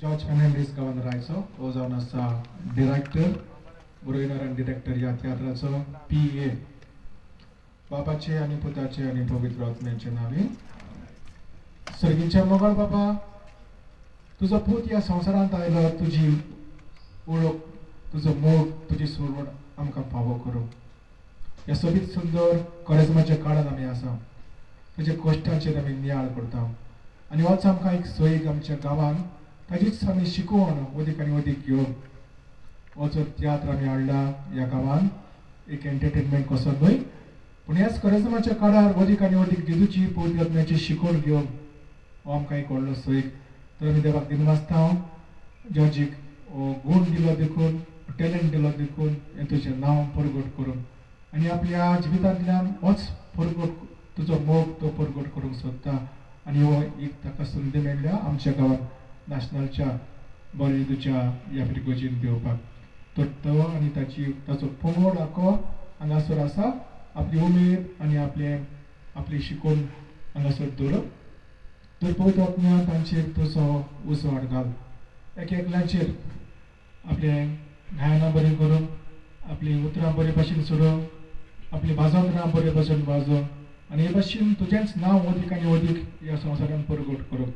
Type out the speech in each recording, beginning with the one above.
George Fernandes गावान राहायचो हो जावन आसा डिरेक्टर बरोयनर आनी डिरेक्टर ह्या तियात्राचो पी ए बापाचे आनी पुताचे आनी पवित्र आत्म्याचे नावे. सर्गीच्या मोगळ बाबा तुजो पूत ह्या संवसारांत आयलो तुजी ओळख तुजो मोग तुजी सुरवण आमकां फावो करूं. ह्या सोबीत सुंदर कॉलेजमाच्या काळान आमी आसा. तुज्या कश्टाचेर आमी नियाळ करता. आनी होच आमकां एक सोयीक आमच्या गांवांत ताचीच आमी शिकवण अदीक आनी वदीक घेवन वचो तियात्र आमी हाडला ह्या गांवान. एक एंटरटेनमेंट कसो न्हय पूण ह्याच करिजमाच्या काळार अदीक आनी अदीक जेजूची पवित्र आत्म्याची शिकवण घेवन हो आमकां एक व्हडलो सोयीक तर आमी देवाक दिनवासता जॉर्जीक हो गूण दिलो देखून टॅलंट दिलो देखून हें तुजें नांव परगट करून. आनी आपल्या जिवितांतल्यान होच परगट तुजो मोग तो परगट करूंक सोदता. आनी हो एक ताका संदी मेळ्ळ्या आमच्या गांवांत नॅशनलच्या बॉलिवूडच्या ह्या पिरगोजीन घेवपाक तर तो आनी ताची ताचो पंगड आखो हांगासर आसा आपली उमेद आनी आपले आपली शिकवण हांगासर दवरप तर पवित्र आत्म्या तांचेर तसो उसवाड घाल एक एकल्याचेर आपले गायनां बरें करप आपली उतरां बरे भाशेन सोडप आपली भाजोंतरां बरे भाशेन वाजोवप आनी हे भाशेन तुजेंच नांव अदीक आनी अदीक ह्या संवसारान परगट करप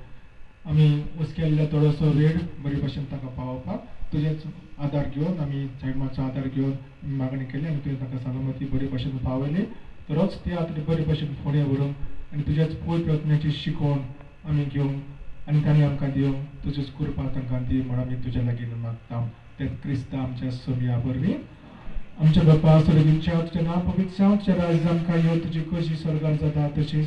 आमी उस्केल्ल्या थोडोसो वेळ बरे भाशेन ताका पावोवपाक. तुजेच आदार घेवन आमी सायमाचो आदार घेवन मागणी केली आनी तुवें ताका सलामती बरे भाशेन पावयली तरच ते आतां बरे भाशेन फुडें व्हरून आनी तुज्याच पोय प्रत्नाची शिकोवन आमी घेवंक आनी ताणें आमकां दिवंक तुजेच कृपा तांकां दी म्हण आमी तुज्या लागीं मागता ते क्रिस्तांव आमच्या सोबिया वरवीं आमच्या बापा सर्गीच्या तुजें नांव पवित्र तुजें राज्य आमकां यो तुजी कशी स्वर्गांत जाता तशी